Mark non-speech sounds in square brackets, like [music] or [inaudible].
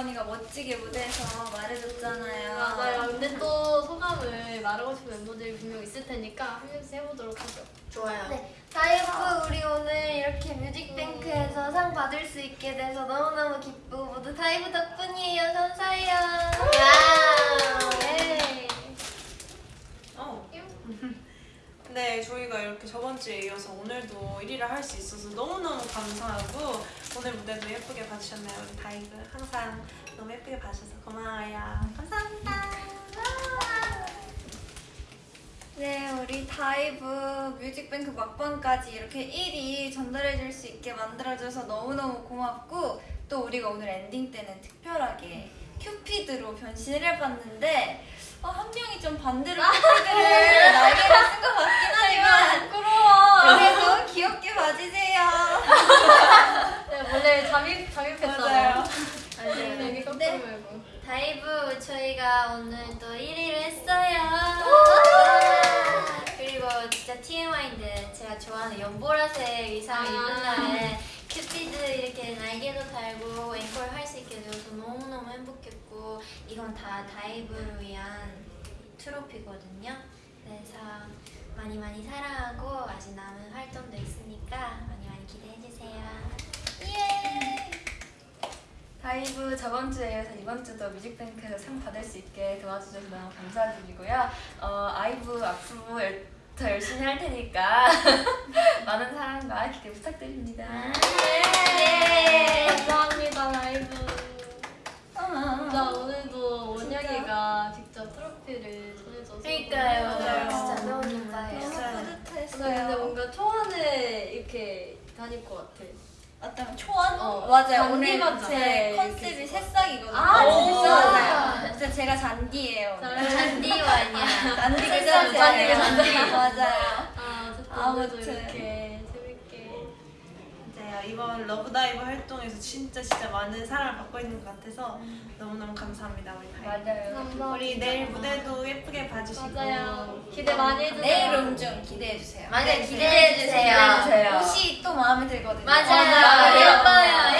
언니가 멋지게 무대에서 말해줬잖아요. 맞아요. 근데 또 소감을 말하고 싶은 멤버들이 분명 있을 테니까 한 명씩 해보도록 하죠. 좋아요. 네. 다이브 우리 오늘 이렇게 뮤직뱅크에서 음. 상 받을 수 있게 돼서 너무너무 기쁘고 모두 다이브 덕분이에요. 감사해요. 네. 어. 네, 저희가 이렇게 저번 주에 이어서 오늘도 1위를 할 수 있어서 너무너무 감사하고 오늘 무대도 예쁘게 봐주셨나요? 우리 다이브 항상 너무 예쁘게 봐주셔서 고마워요. 감사합니다. 네, 우리 다이브 뮤직뱅크 막방까지 이렇게 1위 전달해줄 수 있게 만들어줘서 너무너무 고맙고 또 우리가 오늘 엔딩 때는 특별하게 큐피드로 변신을 해봤는데 어, 한 명이 좀 반대로 [laughs] 큐피드를 날개를 쓴 네, 잠입. 맞아요. 아니 여기 네. 말고. 다이브 저희가 오늘 또 1위를 했어요. 그리고 진짜 TMI인데 제가 좋아하는 연보라색 의상을 아. 입은 날에 큐피드 이렇게 날개도 달고 앵콜 할 수 있게 되어서 너무너무 행복했고 이건 다 다이브를 위한 트로피거든요. 그래서 많이 많이 사랑하고 아직 남은 활동도 있으니까 많이 많이 기대해주세요. 예! 다이브 저번 주에 이어서 이번 주도 뮤직뱅크에서 상 받을 수 있게 도와주셔서 너무 감사드리고요. 어, 아이브 앞으로 열- 더 열심히 할 테니까 [laughs] 많은 사랑과 기대 부탁드립니다. 네. 감사합니다 다이브. 어. 나 오늘도 원영이가 직접 트로피를 전해줘서 그러니까요. 맞아요. 진짜 너무 감사해요. 너무 진짜. 근데 뿌듯했어요. 뭔가 초원에 이렇게 다닐 것 같아. 어떤 초원? 어, 맞아요. 오늘 잔디마다. 제 네, 컨셉이 새싹이거든요. 아, 진짜? 진짜? 맞아요. 제가 잔디예요. 잘- 잔디와냐. 잔디 그 새싹 잔디. 잔디가 잔디. 잔디. 맞아요. 아, 아무튼. 이렇게. 맞아요. 이번 러브다이브 활동에서 진짜 진짜 많은 사랑을 받고 있는 것 같아서 너무너무 감사합니다 우리 다이브. 맞아요. 우리 내일 무대도 예쁘게 봐주시고 맞아요. 기대 많이 해주세요. 내일 음중 기대해주세요. 많이 네, 기대해주세요. 기대해주세요. 옷이 또 마음에 들거든요. 맞아요. 맞아요. 예뻐요. 예뻐요.